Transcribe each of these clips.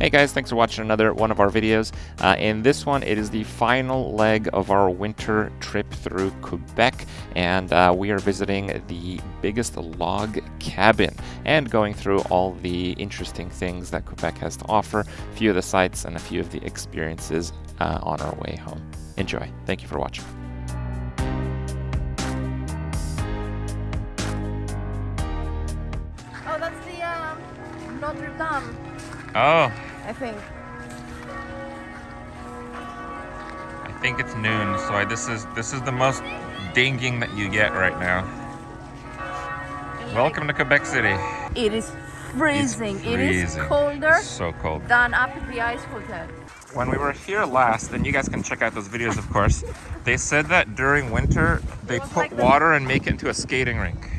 Hey guys, thanks for watching another one of our videos. Uh, in this one, it is the final leg of our winter trip through Quebec, and uh, we are visiting the biggest log cabin and going through all the interesting things that Quebec has to offer, a few of the sites, and a few of the experiences uh, on our way home. Enjoy. Thank you for watching. Oh, that's the um, Notre Dame, Oh, I think. I think it's noon, so I, this is this is the most dinging that you get right now. Welcome to Quebec City. It is freezing. It is freezing. colder So cold. than up at the ice hotel. When we were here last, and you guys can check out those videos, of course, they said that during winter they put like water and make it into a skating rink.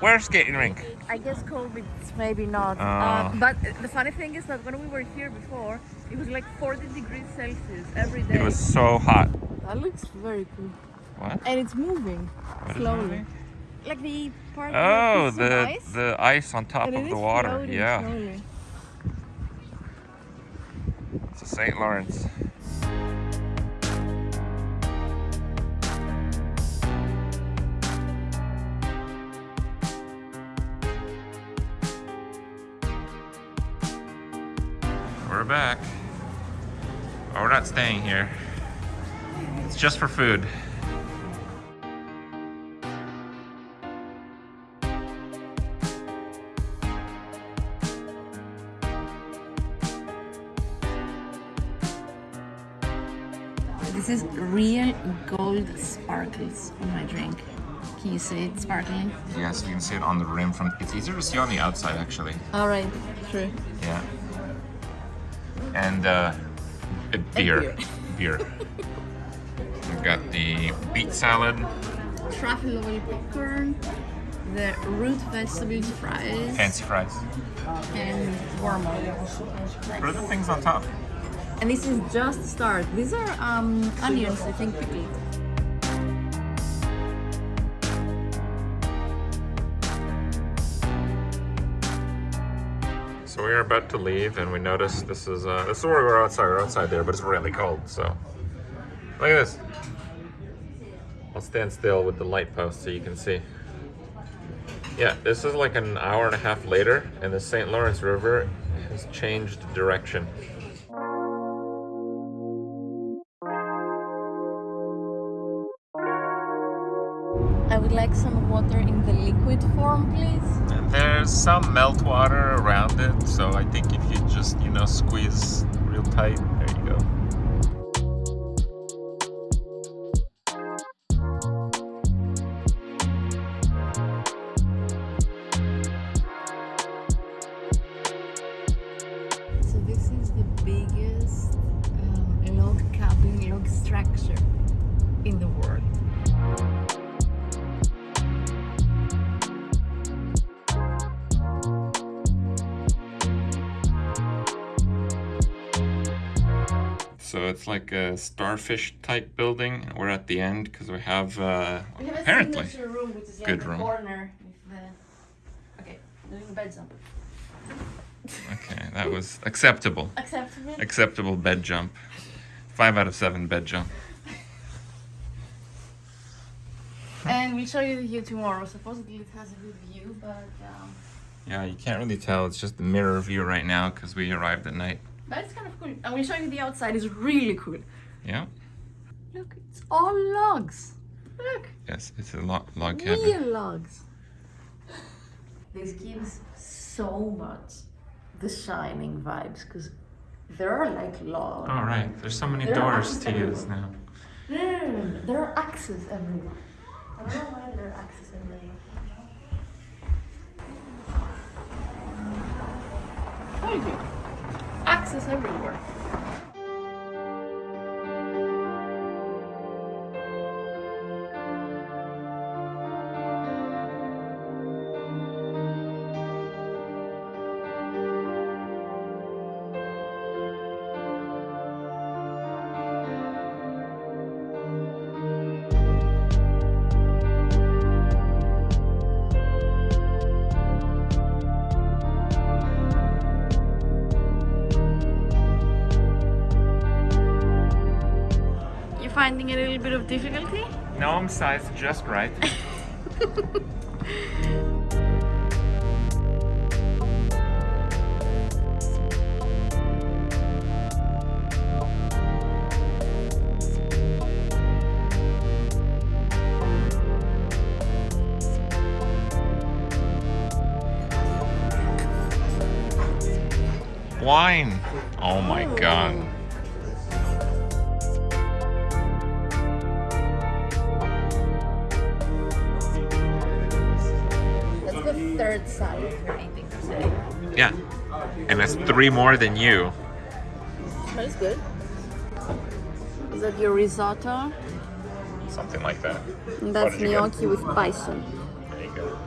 Where's skating rink? I guess COVID, maybe not. Oh. Um, but the funny thing is that when we were here before, it was like 40 degrees Celsius every day. It was so hot. That looks very cool. What? And it's moving What is slowly. moving? Like the part Oh, that the ice, the ice on top and of the water. floating Yeah, slowly. it's a St. Lawrence. We're back. Oh, we're not staying here. It's just for food. This is real gold sparkles on my drink. Can you see it sparkling? Yes, you can see it on the rim from. It's easier to see on the outside, actually. All right, true. Yeah. And uh, a beer. Beer. We've got the beet salad, Truffle oil popcorn, the root vegetables fries, fancy fries. and warm wormhole. What are the things on top? And this is just start. These are um, onions, I think, pickled. So we are about to leave, and we notice this is uh, this is where we're outside. We're outside there, but it's really cold. So look at this. I'll stand still with the light post so you can see. Yeah, this is like an hour and a half later, and the St. Lawrence River has changed direction. Water in the liquid form, please. And there's some melt water around it, so I think if you just, you know, squeeze real tight, So it's like a starfish type building. We're at the end because we have, uh, We have a apparently, signature room, which is like Good room. corner. With the... Okay, doing bed jump. okay, that was acceptable. Acceptable. Acceptable bed jump. Five out of seven bed jump. And we'll show you the view tomorrow. Supposedly it has a good view, but um, Yeah, you can't really tell. It's just the mirror view right now because we arrived at night. But it's kind of cool. And we'll show you the outside. It's really cool. Yeah. Look, it's all logs. Look, Yes, it's a log, log cabin. real logs. This gives so much the shining vibes because there are like logs. All right. There's so many There doors to axes use now. No, no, no, no, There are axes everywhere. I don't know why there are axes everywhere. Told you. Axes everywhere. Finding a little bit of difficulty? No, I'm sized just right. Wine. Oh my god. Third side of your eating today. Yeah. And that's three more than you. Smells good. Is that your risotto? Something like that. And that's did gnocchi with bison. There you go.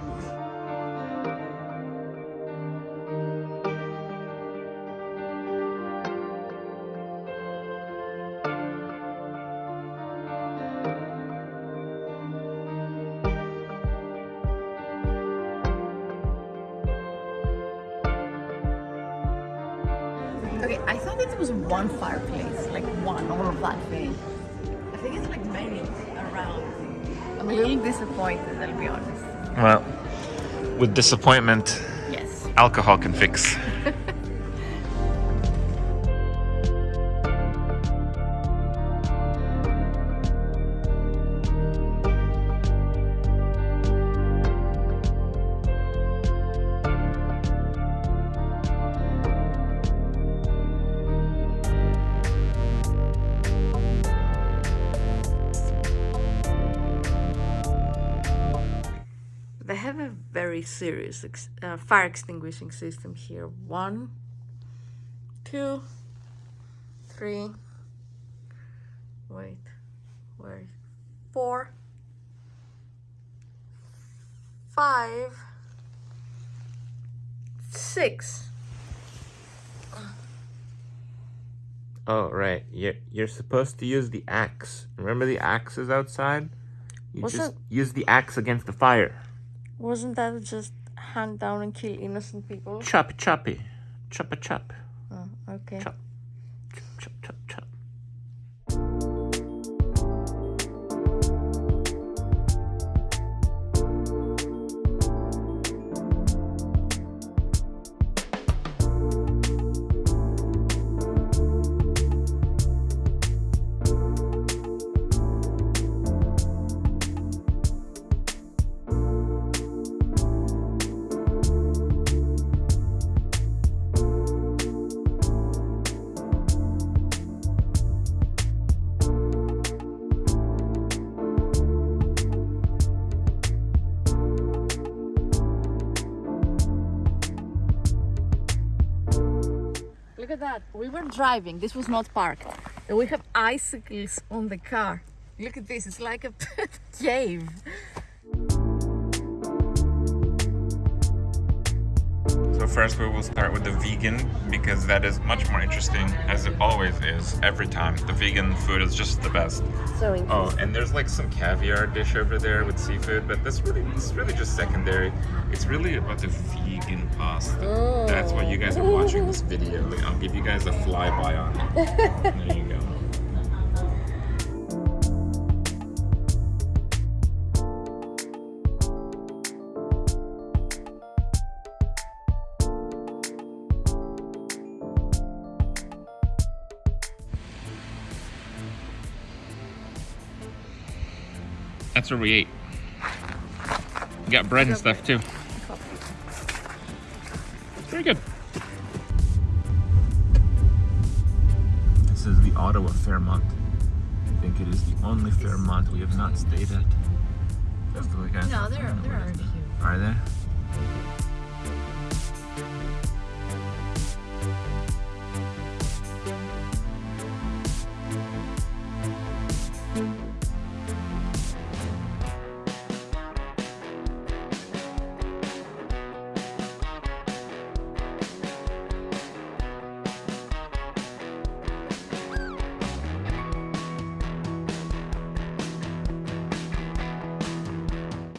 Okay, I thought it was one fireplace, like one, all of that big. I think it's like many around. I'm a little disappointed, I'll be honest. Well, with disappointment, Yes. alcohol can fix. very serious ex- uh, fire extinguishing system here. One, two, three. Wait, where? Four, five, six. Oh, right. You're, you're supposed to use the axe. Remember the axe is outside? You What's just that? use the axe against the fire. Wasn't that just hand down and kill innocent people? Chop, choppy. Chop a chop. Oh, okay. Chop, that. We were driving. This was not parked. And we have icicles on the car. Look at this. It's like a cave. So first we will start with the vegan because that is much more interesting as it always is every time. The vegan food is just the best. So Oh, and there's like some caviar dish over there with seafood, but that's really it's really just secondary. It's really about the vegan pasta. That's why you guys are watching this oh. video. I'll give you guys a flyby on it. There you go. That's where we ate. We got bread and stuff too. Very good. This is the Ottawa Fairmont. I think it is the only Fairmont we have not stayed at. Just the way guys. No, there, there are a few. Are there?